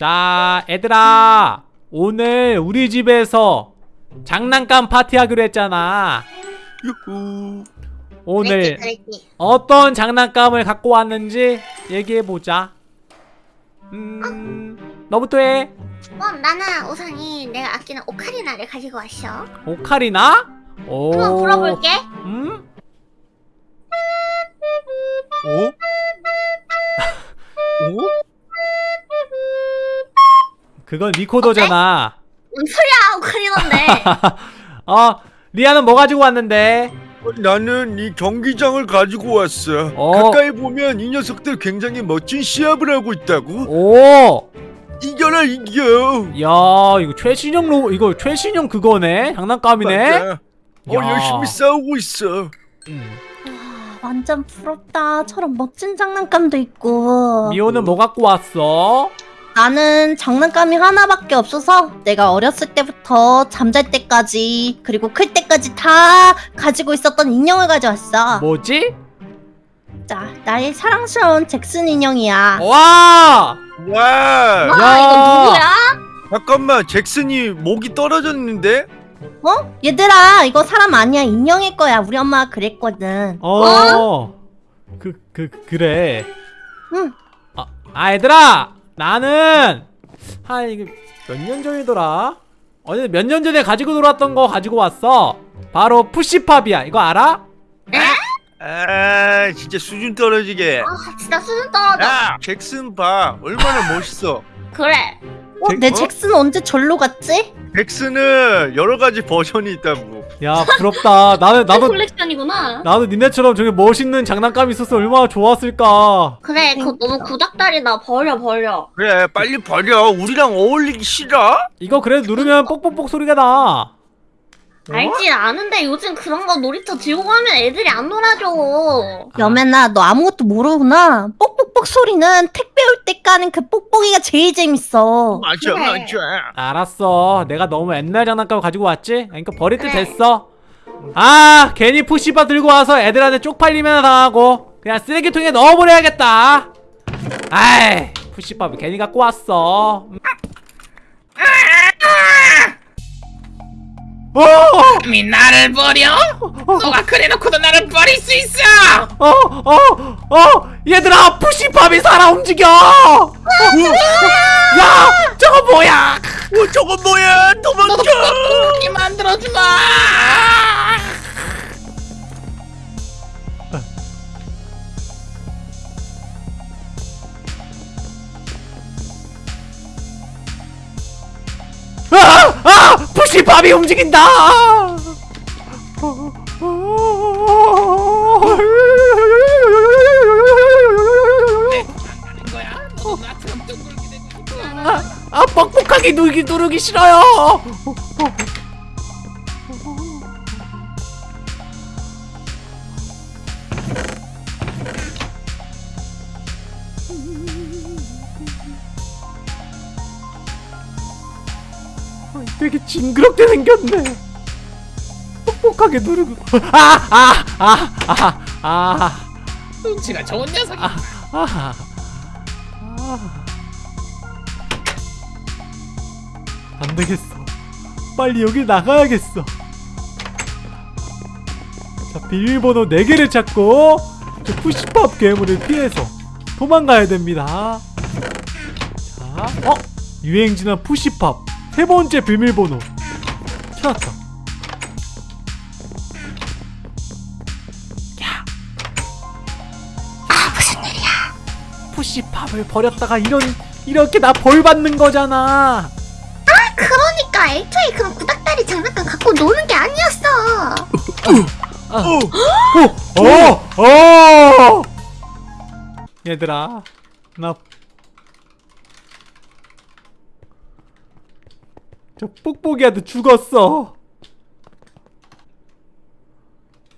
자, 애들아. 오늘 우리 집에서 장난감 파티하기로 했잖아. 유후. 오늘 그랬지, 그랬지. 어떤 장난감을 갖고 왔는지 얘기해보자. 음, 너부터 해. 어, 나는 우선이 내가 아끼는 오카리나를 가지고 왔어. 오카리나? 오. 한번 불어볼게. 음? 어? 어? 그건 리코더잖아. 뭔 소리야, 오카리나인데. 어, 리아는 뭐 가지고 왔는데? 어, 나는 이 경기장을 가지고 왔어. 어. 가까이 보면 이 녀석들 굉장히 멋진 시합을 하고 있다고. 오! 이겨라 이겨. 야, 이거 최신형 로, 이거 최신형 그거네? 장난감이네? 맞아. 어 야. 열심히 싸우고 있어. 음. 와, 완전 부럽다. 저런 멋진 장난감도 있고. 미호는 뭐 갖고 왔어? 나는 장난감이 하나밖에 없어서 내가 어렸을 때부터 잠잘 때까지 그리고 클 때까지 다 가지고 있었던 인형을 가져왔어. 뭐지? 자, 나의 사랑스러운 잭슨 인형이야. 와! 와. 와, 이거 누구야? 잠깐만 잭슨이 목이 떨어졌는데? 어? 얘들아, 이거 사람 아니야. 인형일 거야. 우리 엄마가 그랬거든. 어. 그, 그, 그래. 응. 아, 아, 얘들아! 나는, 한, 이게 몇 년 전이더라? 어제 몇 년 전에 가지고 놀았던 거 가지고 왔어. 바로 푸시팝이야. 이거 알아? 아 진짜 수준 떨어지게. 아, 진짜 수준 떨어져. 야 잭슨 봐 얼마나 멋있어. 그래. 어, 잭- 내 어? 잭슨 언제 절로 갔지? 잭슨은 여러 가지 버전이 있다고. 야, 부럽다. 나는, 나도, 콜렉션이구나. 나도 니네처럼 저기 멋있는 장난감이 있었으면 얼마나 좋았을까. 그래, 그거 너무 구닥다리다. 버려, 버려. 그래 빨리 버려. 우리랑 어울리기 싫어? 이거 그래도 누르면 뽁뽁뽁 소리가 나. 알지 아는데 요즘 그런 거 놀이터 들고 가면 애들이 안 놀아줘. 여매나, 너 아무것도 모르구나. 뽁뽁뽁 소리는 택배 올 때 까는 그 뽁뽁이가 제일 재밌어. 맞아 그래. 맞아. 알았어. 내가 너무 옛날 장난감 가지고 왔지? 그러니까 버릴 때 그래. 됐어. 아, 괜히 푸시바 들고 와서 애들한테 쪽팔리면 당하고 그냥 쓰레기통에 넣어버려야겠다. 아이, 푸시밥을 괜히 갖고 왔어. 어, 감히 나를 버려? 너가 그래놓고도 나를 버릴 수 있어! 어, 어, 어, 얘들아, 푸시밥이 살아 움직여. 어, 야, 저거 뭐야? 어 저건 뭐야? 도망쳐. 그렇게 만들어주마! 아! 아! 푸시밥이 움직인다! 아, 아 뻑뻑하게 누르기 누르기 싫어요. 징그럽게 생겼네. 뻑뻑하게 누르고 아아아 아 아 아, 눈치가 좋은 녀석이 아, 아, 아. 안 되겠어. 빨리 여기 나가야겠어. 자, 비밀번호 4개를 찾고 저 푸시팝 괴물을 피해서 도망가야 됩니다. 자, 어? 유행지나 푸시팝 세 번째 비밀번호 찾았다. 야. 아, 무슨 일이야? 푸시팝을 버렸다가 이런 이렇게 나 벌 받는 거잖아. 그러니까 애초에 그런 구닥다리 장난감 갖고 노는 게 아니었어. 어. 어! 어! 얘들아, 나. 저 뽁뽁이한테 죽었어.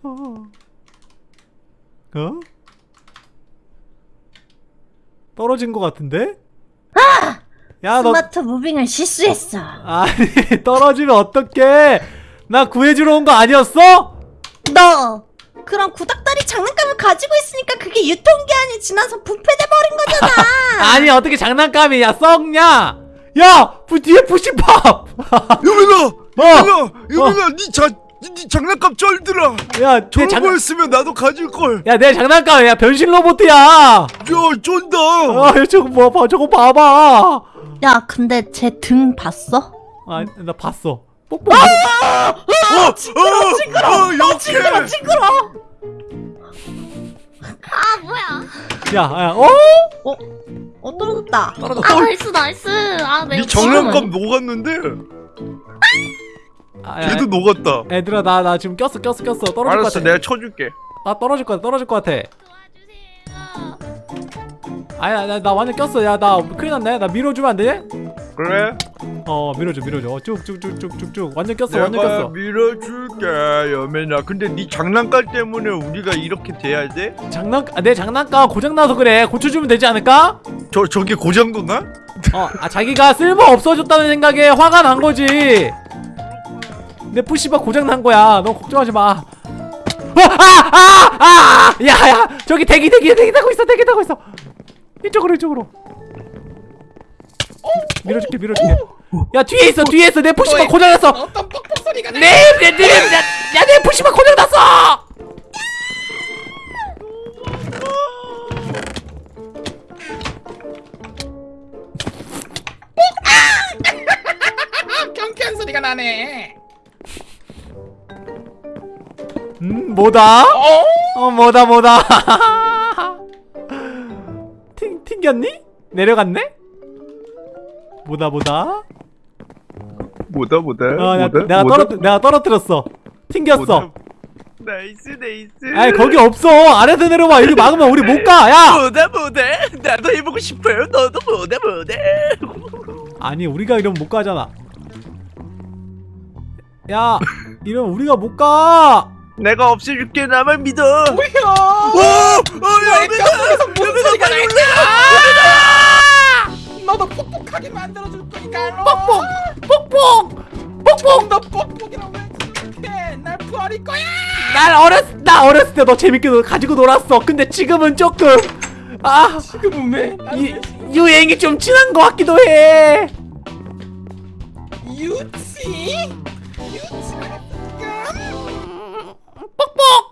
어? 어? 떨어진 것 같은데? 야, 너 스마트 무빙을 실수했어. 아니 떨어지면 어떡해? 나 구해주러 온 거 아니었어? 너 그런 구닥다리 장난감을 가지고 있으니까 그게 유통기한이 지나서 부패돼 버린 거잖아. 아니 어떻게 장난감이야 썩냐 야 부, 뒤에 푸시팝 여민아 어. 여민아 여민아 니자 니 장난감 쩔더라! 야내 저런 장난 거였으면 나도 가질걸. 야 내 장난감이야 변신 로봇이야! 야 쫀다! 아 저거 뭐 봐, 저거 봐봐! 야, 근데 쟤등 봤어? 아 나 봤어. 뽁뽁 어, 징그러 징그러 어, 역해. 징그러. 아 뭐야 야 야 어? 어 떨어졌다. 아 nice nice. 아 내가 니 장난감 녹았는데? 아, 야, 걔도 녹았다. 애들아 나 나 지금 꼈어 꼈어 꼈어. 떨어질 것 알았어 같아. 내가 쳐줄게. 나 떨어질 것 같아 떨어질 것 같아. 아야 나, 나 완전 꼈어. 야 나 큰일 났네? 나 밀어주면 안 돼? 그래? 어 밀어줘 밀어줘 쭉쭉쭉쭉쭉쭉 완전 꼈어 완전 꼈어 밀어줄게 여민아 근데 니 장난감 때문에 우리가 이렇게 돼야 돼? 장난 아, 내 장난감 고장 나서 그래 고쳐주면 되지 않을까? 저 저게 고장도 나? 어, 아 자기가 쓸모 없어졌다는 생각에 화가 난 거지. 내 푸시바 고장 난 거야. 너 걱정하지 마. 아, 아, 아, 아, 야, 야, 저기 대기, 대기, 대기 타고 있어, 대기 타고 있어. 이쪽으로, 이쪽으로. 밀어줄게, 밀어줄게. 야, 뒤에 있어, 뒤에 있어. 내 푸시바 고장 났어. 어떤 뻑뻑 소리가 나? 내, 내, 내, 내, 야, 야, 내 푸시바 고장 났어. 경쾌한 소리가 나네. 음, 뭐다? 어? 어 뭐다 뭐다 튕, 튕겼니? 내려갔네? 뭐다 뭐다? 뭐다 뭐다? 어, 나, 뭐다? 내가? 떨어 내가 떨어뜨렸어. 튕겼어. 뭐다? nice nice. 아니 거기 없어. 아래서 내려와. 여기 막으면 우리 못가 야! 뭐다 뭐다. 나도 해보고 싶어요. 너도 뭐다 뭐다. 아니 우리가 이러면 못 가잖아. 야 이러면 우리가 못가. 내가 없애줄게. 나만 믿어. 뭐야? 오! 어 여민아 뼈에서 무슨 여민아 소리 가 빨리 날까? 올라 너도 뻑뻑하게 만들어줄 거니까. 뻑뻑 뻑뻑 뻑뻑 너 뻑뻑이라고 왜 생각해? 날 부활일 거야. 날 어렸 나 어렸을 때 너 재밌게 놀- 가지고 놀았어 근데 지금은 조금 아 지금은 왜? 유, 유행이 좀 지난 것 같기도 해. 유치? 유치가 뻑뻑.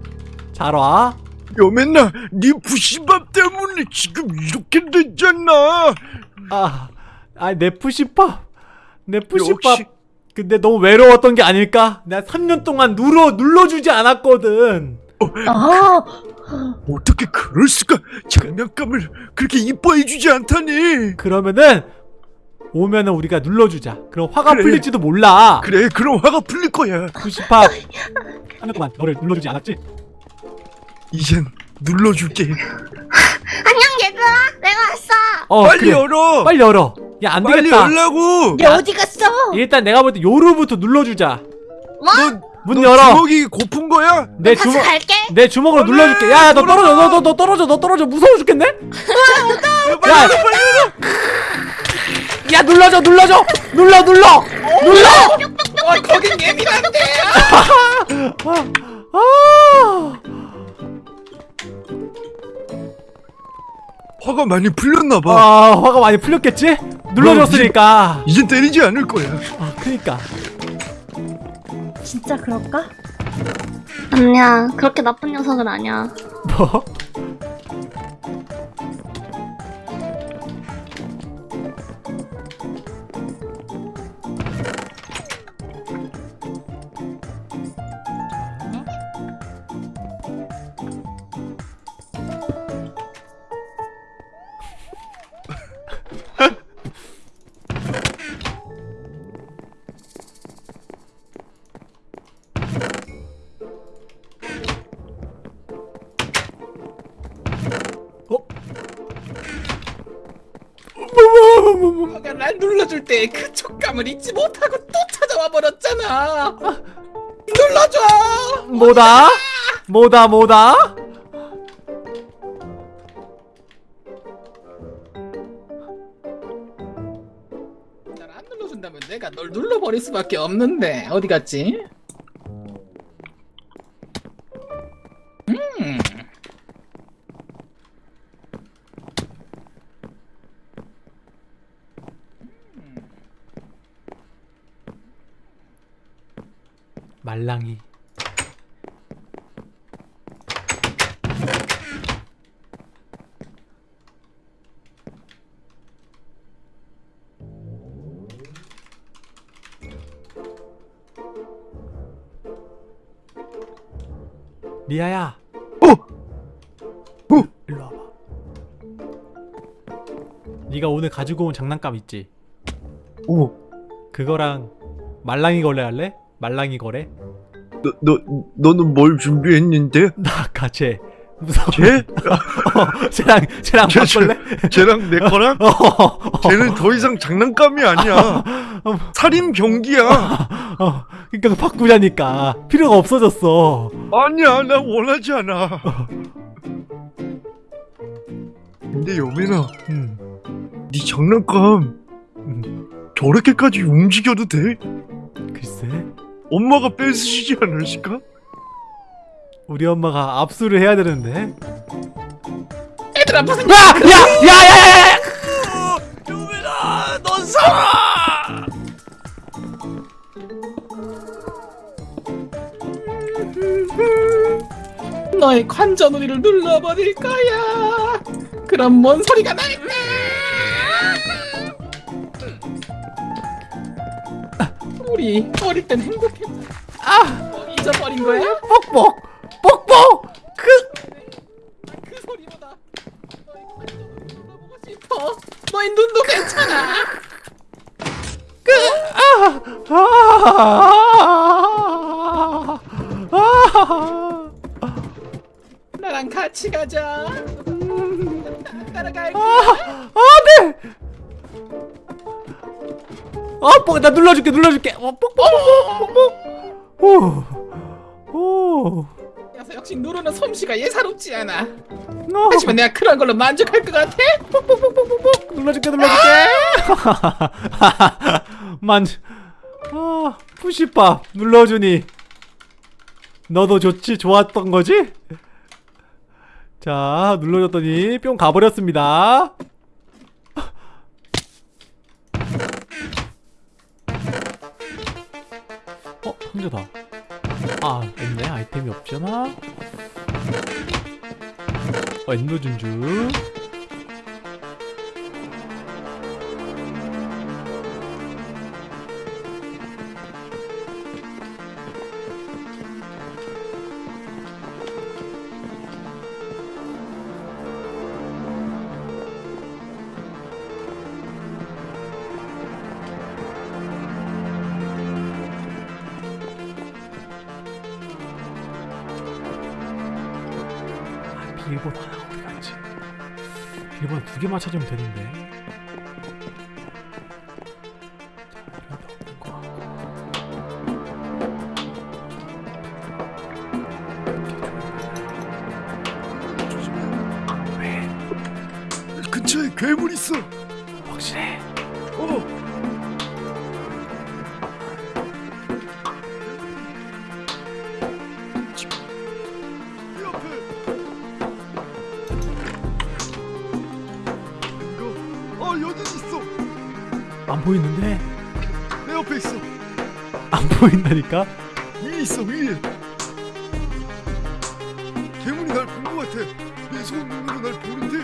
잘 와. 여맨나 네 부시밥 때문에 지금 이렇게 됐잖아 아, 아, 내 푸시팝. 내 푸시팝. 역시 근데 너무 외로웠던 게 아닐까? 내가 3년 동안 눌러 눌러주지 않았거든. 아, 어떻게 그럴 수가 장난감을 그렇게 이뻐해주지 않다니 그러면은 오면은 우리가 눌러주자. 그럼 화가 그래. 풀릴지도 몰라. 그래 그럼 화가 풀릴 거야 푸시팝. 하는 동안 너를 눌러주지 않았지? 이젠 눌러줄게 안녕 얘들아 내가 왔어 어, 빨리 그래. 열어 빨리 열어. 야, 안 빨리 되겠다. 열라고 얘 어디 갔어? 일단 내가 볼 때 요루부터 눌러주자. 뭐? 너, 문 너 열어. 주먹이 고픈 거야? 내 주먹 갈게 내 주먹으로 빨리 눌러줄게. 야, 야, 너 떨어져. 너, 너, 너 떨어져. 너 떨어져. 무서워 죽겠네. 빨리 야. 열어 빨리 열어 야, 눌러줘. 눌러줘. 눌러, 눌러. 눌러. 어, 거긴 예민한데. 아. 화가 많이 풀렸나 봐 아, 화가 많이 풀렸겠지? 눌러줬으니까. 이젠 때리지 않을 거야 아, 그니까. 진짜 그럴까? 아니야 그렇게 나쁜 녀석은 아니야 뭐? 눌러줄 때그 촉감을 잊지 못하고 또 찾아와 버렸잖아. 눌러줘. 뭐다? 뭐다 뭐다? 날 안 눌러준다면 내가 널 눌러버릴 수밖에 없는데 어디 갔지? 말랑이 리아야 어? 어? 일로 와봐 네가 오늘 가지고 온 장난감 있지? 오, 그거랑 말랑이 거래 할래? 말랑이 거래? 너, 너, 너는 뭘 준비했는데? 나 아까 쟤 무서워 쟤? 어, 쟤랑 쟤랑 쟤, 바꿀래? 쟤 랑 내 거랑? 어, 어, 쟤는 더 이상 장난감이 아니야. 살인 병기야. 어, 그러니까 바꾸자니까 필요가 없어졌어 아니야, 나 원하지 않아. 근데 여민아, 음, 네 장난감 음, 저렇게까지 움직여도 돼? 글쎄 엄마가 뺏으시지 않으실까? 우리 엄마가 압수를 해야 되는데 얘들아 무슨 야! 야! 야! 야! 야! 여민아, 넌 살아! 너의 관자놀이를 눌러버릴 거야. 그럼 뭔 소리가 날까? 우리 어릴 땐 행복했잖아. 아, 뭐 잊어버린 거야? 뻑뻑! 뻑뻑! 그 그 소리보다 너의 관자놀이 눌러보고 싶어. 너의 눈도 괜찮아. 아! 아! 나랑 같이 가자. 아, 뻑, 나 눌러줄게, 눌러줄게. 어. 오, 오, 그래서 역시 누르는 솜씨가 예사롭지 않아. 어. 하지만 내가 그런 걸로 만족할 것 같아? 뻑뻑뻑뻑뻑. 눌러줄게, 눌러줄게. 만, 아, 푸시밥 눌러주니. 너도 좋지, 좋았던 거지? 자, 눌러줬더니 뿅 가버렸습니다. 어, 상자다. 아, 없네. 아이템이 없잖아. 어, 엔도 진주. 찾으면 되는데. 어, 여기 있어. 안 보이는데? 내 옆에 있어. 안 보인다니까? 위에 있어 위에. 괴물이 날 본 것 같아. 내손 눈으로 날 보는데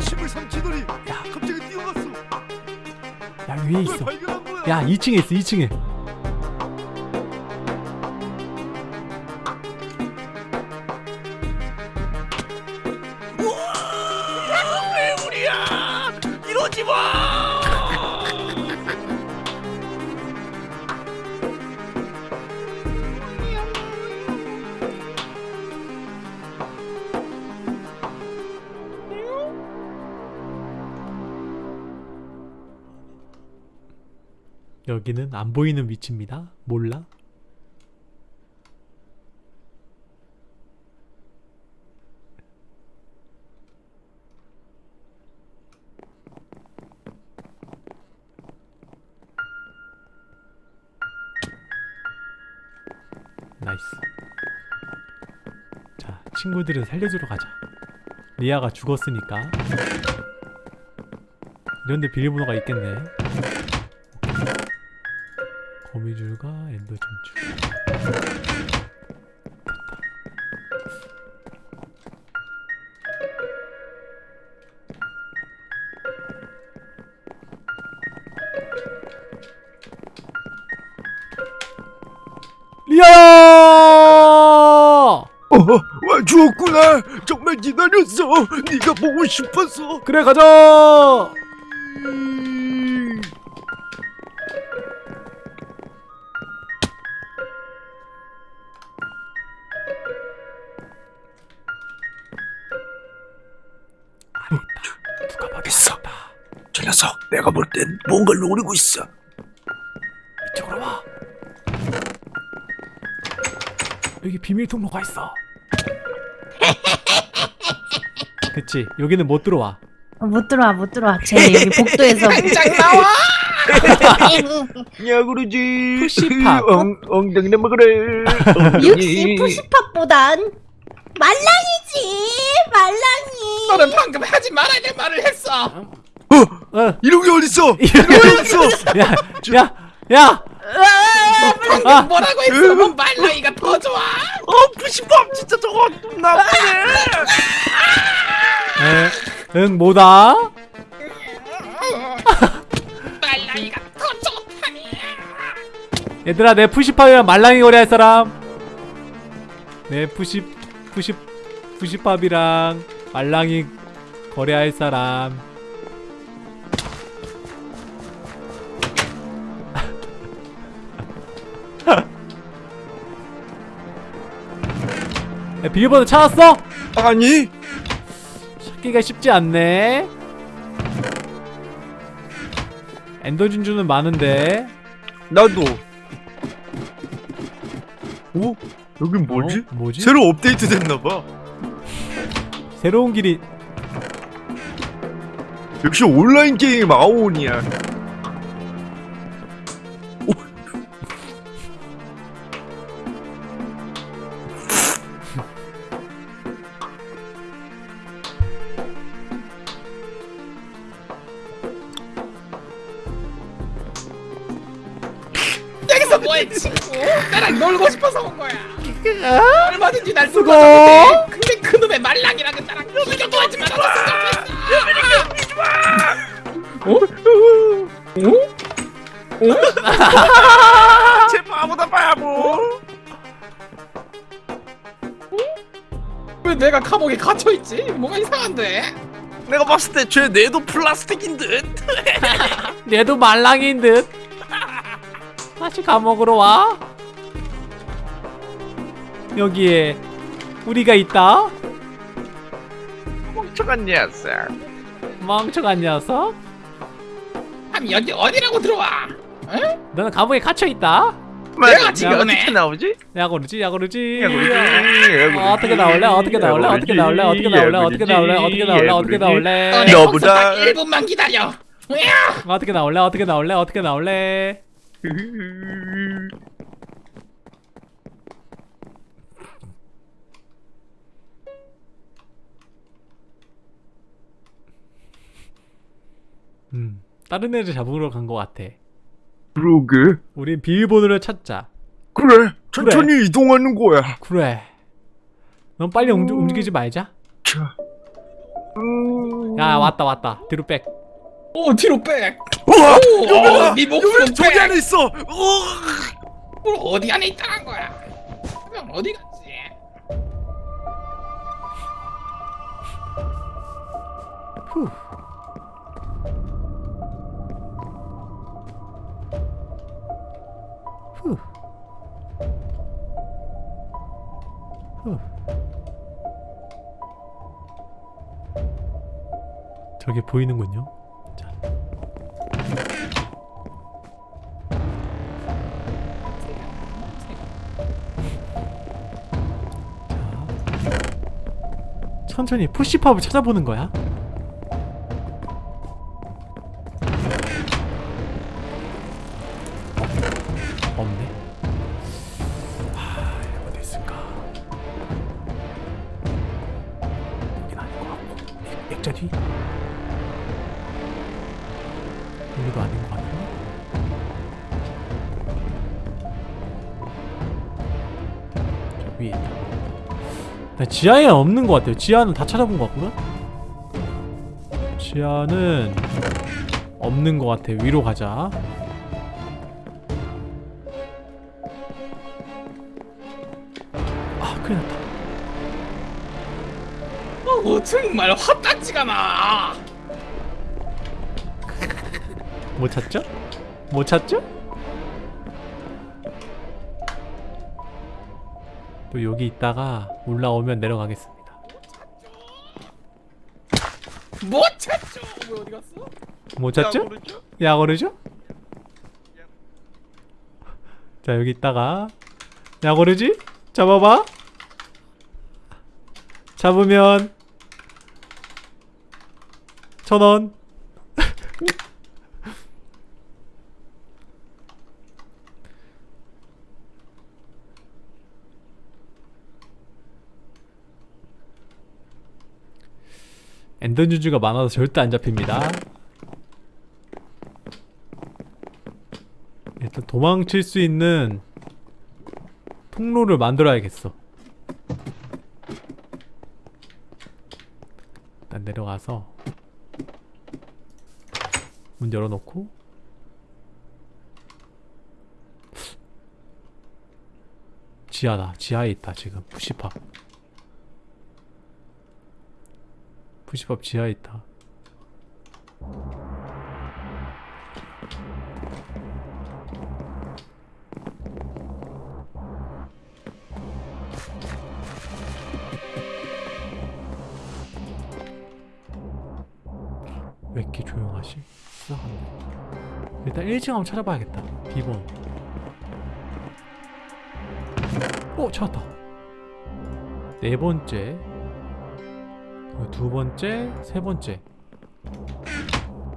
침을 삼키더니 야. 갑자기 뛰어갔어. 야, 위에 왜 있어. 야, 2층에 있어, 2층에. 여기는 안 보이는 위치입니다. 몰라? 나이스. 자, 친구들을 살려주러 가자. 리아가 죽었으니까. 이런데 비밀번호가 있겠네. 거미줄과 엔더 와 죽었구나. 정말 기다렸어. 네가 보고 싶었어. 그래 가자. 내가 볼 땐 뭔가를 노리고 있어. 이쪽으로 와. 여기 비밀 통로가 있어. 그치 여기는 못 들어와. 어, 못 들어와 못 들어와. 쟤 여기 복도에서 당장 나와! 야 그러지. 푸시팝. 엉 엉덩이나 먹으래. 육시 푸시팝보단 말랑이지 말랑이. 너는 방금 하지 말아야 될 말을 했어! 어. 이런 게 어딨어? 이런 게 어딨어? 야, 야, 야. 아. 뭐라고 했어? 뭐 말랑이가 더 좋아? 어 push pop 진짜 저거 좀 나쁘네. 에, 응 뭐다? 말랑이가 더 좋다니! 얘들아 내 푸시팝이랑 말랑이 거래할 사람. 내 푸시 푸시 푸시팝이랑 말랑이 거래할 사람. 야, 비밀번호 찾았어? 아니 찾기가 쉽지 않네. 엔더 진주는 많은데. 나도. 오 여긴 뭐지? 어? 뭐지? 새로 업데이트 됐나봐. 새로운 길이 역시 온라인 게임 아오니야. 왜 내가 감옥에 갇혀있지? 뭐가 이상한데? 내가 봤을 때 쟤 뇌도 플라스틱인 듯. 얘도 말랑인 듯. 다시 감옥으로 와. 여기에 우리가 있다. 멍청한 녀석. 멍청한 녀석. 그럼 여기 어디라고 들어와? 너는 감옥에 갇혀 있다. 내가 지금 야, 네. 어떻게 나오지? 야 그러지, 야 그러지. 야, 그러지. 어, 어떻게 나올래? 어떻게 나올래? 어떻게 나올래? 어떻게 나올래? 어떻게 나올래? 어떻게 나올래? 어떻게 나올래? 너보다- 거기서 딱 1분만 기다려 야! 어떻게 나올래? 어떻게 나올래? 어떻게 나올래? 음, 다른 애를 잡으러 간 것 같아. 그러게. 우린 비밀번호를 찾자. 그래. 천천히 이동하는 거야. 그래. 넌 빨리 움, 움직이지 말자. 자. 음... 야 왔다 왔다. 뒤로 백. 오 뒤로 백 우와! 오, 여보라! 네 목숨 저기 백. 안에 있어. 우! 뭘 어디 안에 있다는 거야 그럼 어디 갔지? 후. 후. 저게 보이는군요 자. 자. 천천히 푸시팝을 찾아보는 거야 여기도 아닌 것 같네 저 위에 있다. 나 지하에 없는 것 같아요. 지하는 다 찾아본 것 같거든 지하는 없는 것 같아. 위로 가자. 아 큰일 났다. 어 정말 화딱지가 나. 못 찾죠? 못 찾죠? 또 여기 있다가 올라오면 내려가겠습니다 못 찾죠. 왜 어디 갔어? 못 찾죠? 야거르죠? 자 여기 있다가 야거르지? 잡아봐 잡으면 천원 엔더뉴즈가 많아서 절대 안 잡힙니다 일단 도망칠 수 있는 통로를 만들어야겠어. 일단 내려가서 문 열어놓고 지하다. 지하에 있다 지금 푸시팝. 푸시팝 지하에 있다. 왜 이렇게 조용하지? 수상한데. 일단 1층 한번 찾아봐야겠다. 비번. 오 찾았다. 네 번째. 어, 두 번째, 세 번째.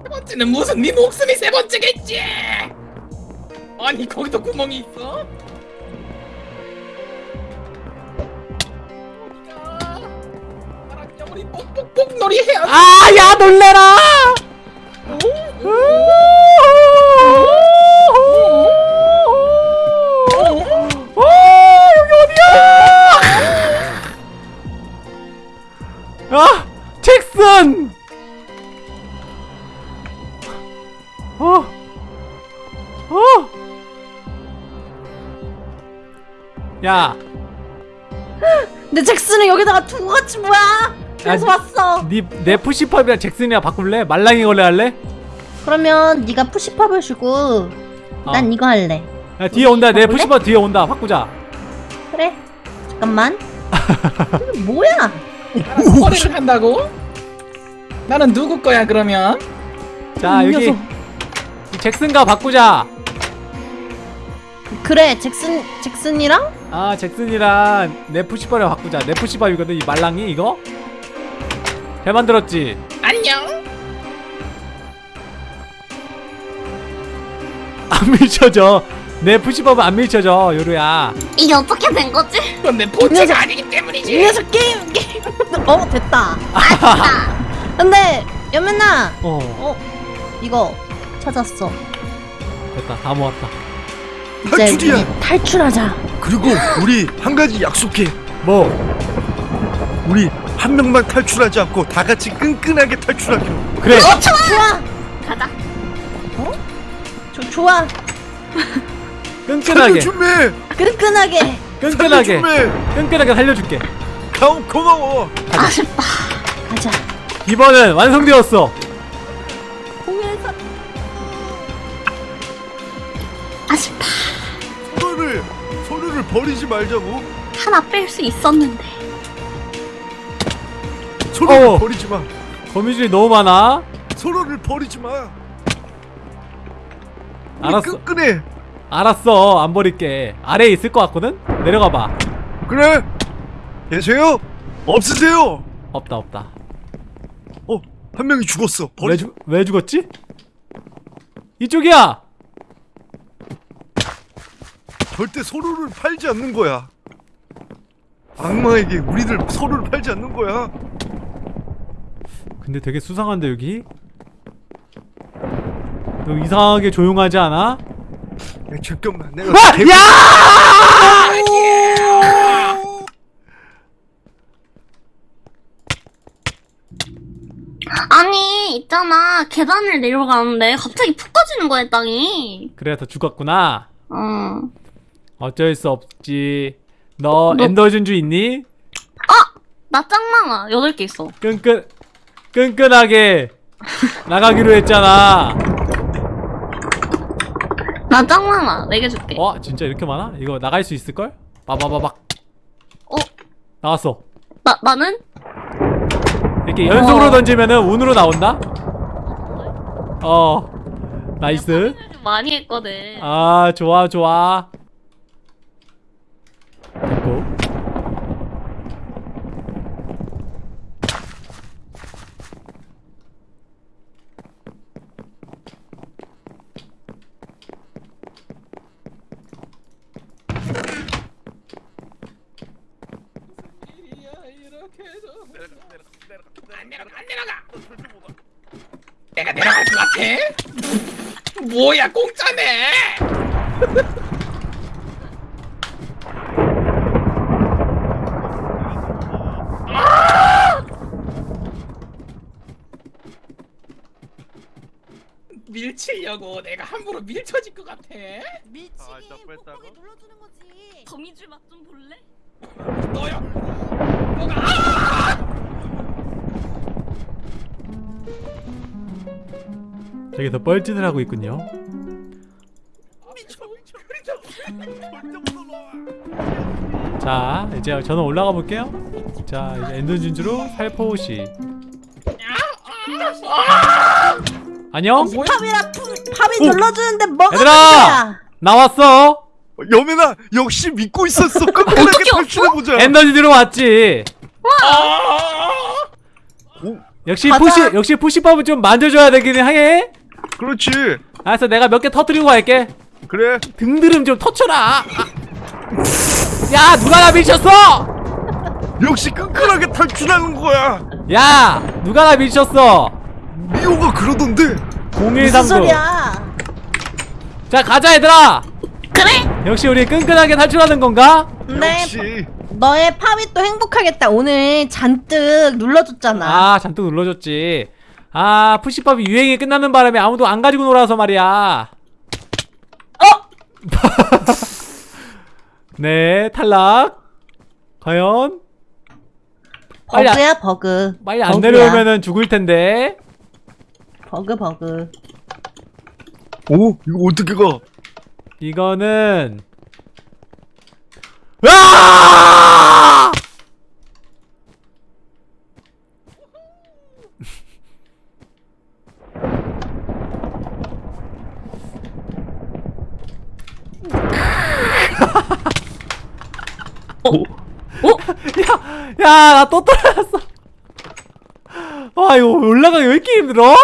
세 번째는 무슨 네 목숨이 세 번째겠지. 아니 거기도 구멍이 있어? 어디가? 나랑 우리 뽁뽁뽁 놀이 해야 돼. 아, 야 놀래라! 야, 내 잭슨을 여기다가 두고 갔지 뭐야 그래서 야, 왔어 니내 푸시팝이랑 잭슨이랑 바꿀래? 말랑이 걸레 할래? 그러면 네가 푸시팝을 주고 난 어. 이거 할래 야, 뒤에 온다. 내 바꿀래? 푸시팝 뒤에 온다. 바꾸자. 그래 잠깐만 뭐야 거래를 한다고? 나는 누구 거야 그러면? 자, 이 여기 녀석. 잭슨과 바꾸자. 그래 잭슨 잭슨이랑 아, 잭슨이랑 내 푸시팝을 바꾸자. 내 푸시팝이거든. 이 말랑이 이거. 잘 만들었지? 안녕. 안 밀쳐져. 내 푸시팝은 안 밀쳐져, 요루야. 이게 어떻게 된 거지? 그건 내 본체가 아니기 때문이지. 이 녀석 게임 게임 어 됐다 근데 여민아 어, 어 이거 찾았어 됐다. 다 모았다. 탈출이야. 탈출하자 그리고 우리 한 가지 약속해. 뭐? 우리 한 명만 탈출하지 않고 다 같이 끈끈하게 탈출하기로. 그래. 좋아 가자. 조, 좋아 끈끈하게. 준비해. 끈끈하게 끈끈하게. 끈끈하게 살려줄게. 가오 고마워. 아쉽다. 가자 이번은 완성되었어. 공연사 아쉽다. 버리지 말자고. 하나 뺄 수 있었는데. 서로를 어. 버리지 마. 거미줄이 너무 많아. 서로를 버리지 마. 알았어. 끈끈해. 알았어. 안 버릴게. 아래에 있을 것 같거든? 내려가 봐. 그래. 계세요? 없으세요? 없다 없다 어, 한 명이 죽었어. 왜, 버리. 죽, 왜 죽었지? 이쪽이야! 절대 서로를 팔지 않는 거야. 악마에게 우리들 서로를 팔지 않는 거야. 근데 되게 수상한데 여기? 너무 이상하게 조용하지 않아? 야, 잠깐만, 내가 아! 개- 야! 아니 있잖아 계단을 내려가는데 갑자기 푹 꺼지는 거야 땅이 그래서 죽었구나 어 어쩔 수 없지 너 너- 엔더 진주 있니? 나 짱망아 8개 있어 끈끈 끈끈하게 나가기로 했잖아 나 짱망아 4개 줄게 어? 진짜 이렇게 많아? 이거 나갈 수 있을걸? 빠바바박 어? 나왔어 나, 나는? 이렇게 연속으로 어. 던지면은 운으로 나온다? 어 nice 좀 많이 했거든 아 좋아 좋아 됐고 안 내려가 안 내려가 내가 같아? 뭐야 공짜네 밀치려고 내가 함부로 밀쳐질 것 같아? 아, 나 뺐다고? 눌러주는 거지. 거미줄 맛 좀 볼래? 너요 뭐가 저기서 뻘짓을 하고 있군요 자 이제 저는 올라가 볼게요 자 이제 엔더 진주로 살포시 안녕 팝이라 푸, 팝이 오! 눌러주는데 뭐가 얘들아! 문제야? 나왔어 여매나 역시 믿고 있었어. 끈끈하게 탈출해보자. 엔더 진주로 왔지 아 오, 역시. 푸시 역시 푸시법은 좀 만져줘야 되기는 해 그렇지. 알았어 내가 몇 개 터뜨리고 갈게 그래. 등드름 좀 터쳐라 아. 야 누가 나 미쳤어 역시 끈끈하게 탈출하는 거야. 야 누가 나 미쳤어 미호가 그러던데. 무슨 0139 소리야? 자 가자 얘들아 그래? 역시 우리 끈끈하게 탈출하는 건가? 네, 역시. 너의 팝이 또 행복하겠다. 오늘 잔뜩 눌러줬잖아. 아 잔뜩 눌러줬지 아 푸시법이 유행이 끝나는 바람에 아무도 안 가지고 놀아서 말이야 어? 네 탈락 과연 빨리 안- 버그야 버그. 빨리 안 버그야. 내려오면은 죽을 텐데 버그 버그. 오, 이거 어떻게 가? 이거는 아! 야, 야, 나 또 떨어졌어. 와, 이거 올라가기 왜 이렇게 힘들어?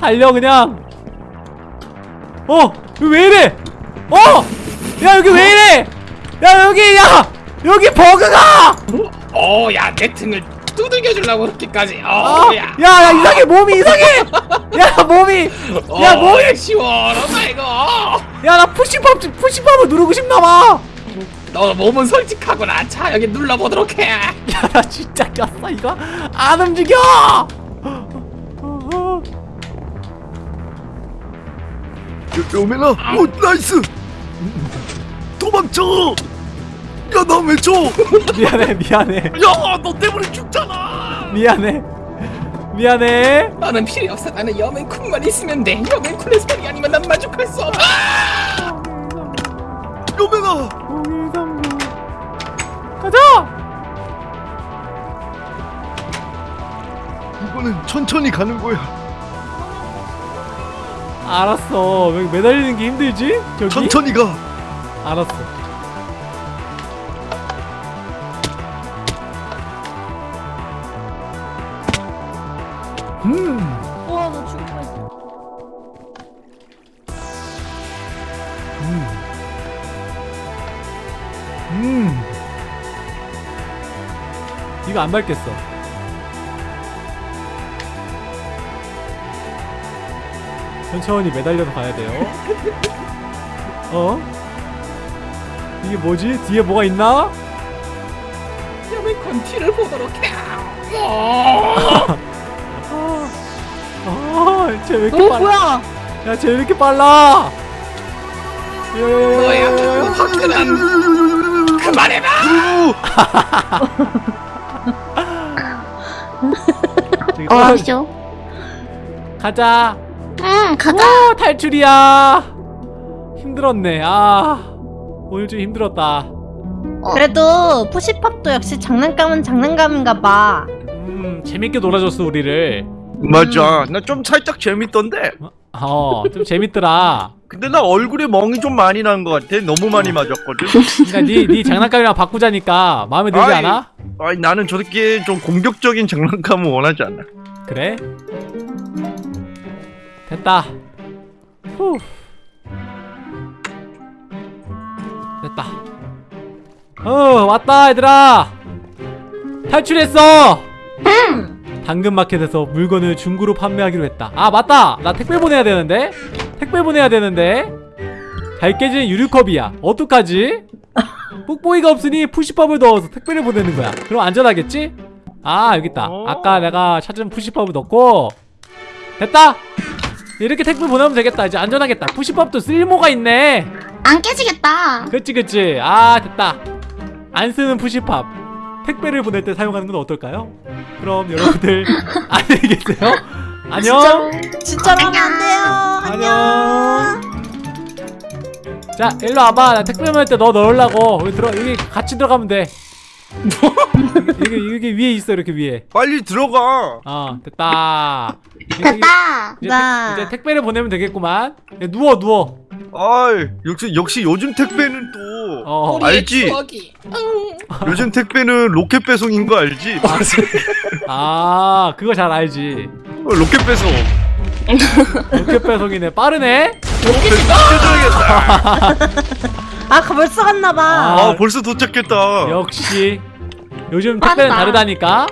달려, 그냥. 어, 여기 왜 이래? 어! 야, 여기 왜 이래? 야, 여기, 야! 여기 버그가! 어 야 내 등을 두들겨 주려고 그렇게까지 아, 어야 야, 야, 이상해, 몸이 이상해! 야, 몸이! 야, 몸이! 시원하다 이거 야, 나 푸시법, 푸시법을 누르고 싶나봐! 너 몸은 솔직하구나 자 여기 눌러보도록 해 야, 나 진짜 꼈어, 이거? 안 움직여! 어, 여, 여매나. 오, 나이스. 도망쳐. 야, 나왜 줘? 미안해, 미안해, 야, 너 때문에 죽잖아. 미안해. 미안해. 나는 필요 없어 나는 여맨쿤만 있으면 돼 여맨쿤의 소리 아니면 난 만족할 수 없어 여매나. 0139. 가자! 이거는 천천히 가는 거야. 알았어. 왜 매달리는 게 힘들지? 저기? 천천히 가. 알았어. 이거 안 밟겠어. 천천히 매달려서 가야 돼요. 어? 이게 뭐지? 뒤에 뭐가 있나? 야왜 건티를 보도록 해 어. 아, 쟤왜 이렇게 어 빨라? 뭐야? 야, 쟤왜 이렇게 빨라? 너야 그 그만해봐 어, 떨어지- 하시죠. 가자. 응, 가자. 아, 탈출이야. 힘들었네. 아, 오늘 좀 힘들었다. 그래도 푸시팝도 역시 장난감은 장난감인가 봐. 음, 재밌게 놀아줬어 우리를. 맞아 나 좀 살짝 재밌던데 어, 좀 재밌더라. 근데 나 얼굴에 멍이 좀 많이 난 것 같아 너무 많이 맞았거든 그러니까 네, 네 장난감이랑 바꾸자니까 마음에 들지 아이. 않아? 아니 나는 저렇게 좀 공격적인 장난감을 원하지 않아 그래? 됐다. 후. 됐다. 어, 왔다, 얘들아! 탈출했어! 당근마켓에서 물건을 중고로 판매하기로 했다. 아, 맞다! 나 택배 보내야 되는데? 택배 보내야 되는데? 잘 깨지는 유류컵이야. 어떡하지? 뽁뽁이가 없으니 푸시팝을 넣어서 택배를 보내는 거야. 그럼 안전하겠지? 아, 여기 있다. 오. 아까 내가 찾은 푸시팝을 넣고 됐다. 이렇게 택배 보내면 되겠다. 이제 안전하겠다. 푸시팝도 쓸모가 있네. 안 깨지겠다. 그치 그치. 아 됐다. 안 쓰는 푸시팝 택배를 보낼 때 사용하는 건 어떨까요? 그럼 여러분들 안녕히 계세요. 안녕. 진짜로 하면 안 돼요. 안녕. 자 일로 와봐. 나 택배 보낼 때 너 넣으려고. 여기 들어 여기 같이 들어가면 돼. 여기 여기 위에 있어 이렇게 위에. 빨리 들어가 어 됐다. 됐다. 이제, 나. 택, 이제 택배를 보내면 되겠구만. 야, 누워 누워. 아이 역시 역시 요즘 택배는 또 어. 알지? 요즘 택배는 로켓 배송인 거 알지? 아 그거 잘 알지. 어, 로켓 배송 로켓 배송이네. 빠르네. 아 벌써 갔나 봐. 아, 아 벌써 도착했다 역시 요즘 택배는 빠르다. 다르다니까.